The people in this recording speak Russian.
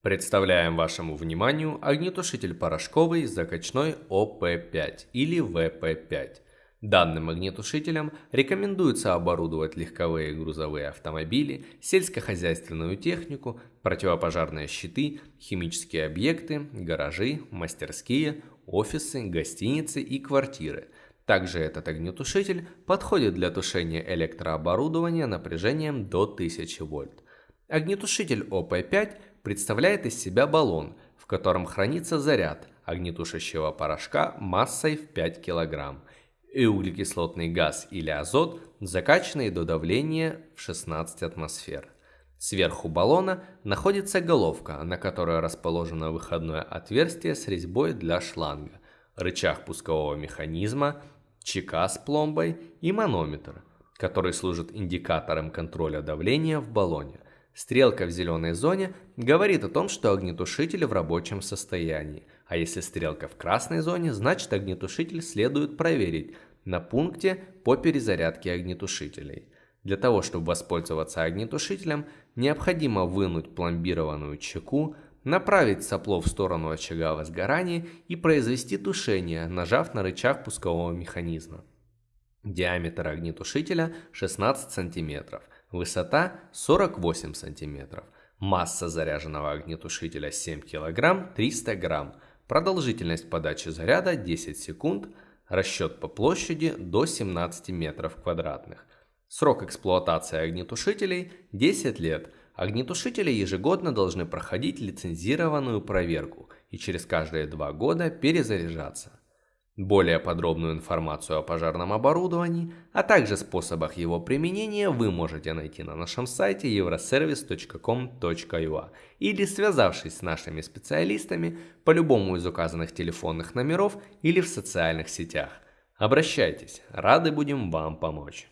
Представляем вашему вниманию огнетушитель порошковый закачной ОП5 или ВП5. Данным огнетушителем рекомендуется оборудовать легковые и грузовые автомобили, сельскохозяйственную технику, противопожарные щиты, химические объекты, гаражи, мастерские, офисы, гостиницы и квартиры. Также этот огнетушитель подходит для тушения электрооборудования напряжением до 1000 вольт. Огнетушитель ОП5 представляет из себя баллон, в котором хранится заряд огнетушащего порошка массой в 5 кг и углекислотный газ или азот, закачанный до давления в 16 атмосфер. Сверху баллона находится головка, на которой расположено выходное отверстие с резьбой для шланга, рычаг пускового механизма, чека с пломбой и манометр, который служит индикатором контроля давления в баллоне. Стрелка в зеленой зоне говорит о том, что огнетушитель в рабочем состоянии, а если стрелка в красной зоне, значит огнетушитель следует проверить на пункте по перезарядке огнетушителей. Для того, чтобы воспользоваться огнетушителем, необходимо вынуть пломбированную чеку, направить сопло в сторону очага возгорания и произвести тушение, нажав на рычаг пускового механизма. Диаметр огнетушителя 16 см, высота 48 см, масса заряженного огнетушителя 7 кг 300 г, продолжительность подачи заряда 10 секунд, расчет по площади до 17 метров квадратных. Срок эксплуатации огнетушителей 10 лет. Огнетушители ежегодно должны проходить лицензированную проверку и через каждые два года перезаряжаться. Более подробную информацию о пожарном оборудовании, а также способах его применения вы можете найти на нашем сайте euroservice.com.ua или связавшись с нашими специалистами по любому из указанных телефонных номеров или в социальных сетях. Обращайтесь, рады будем вам помочь.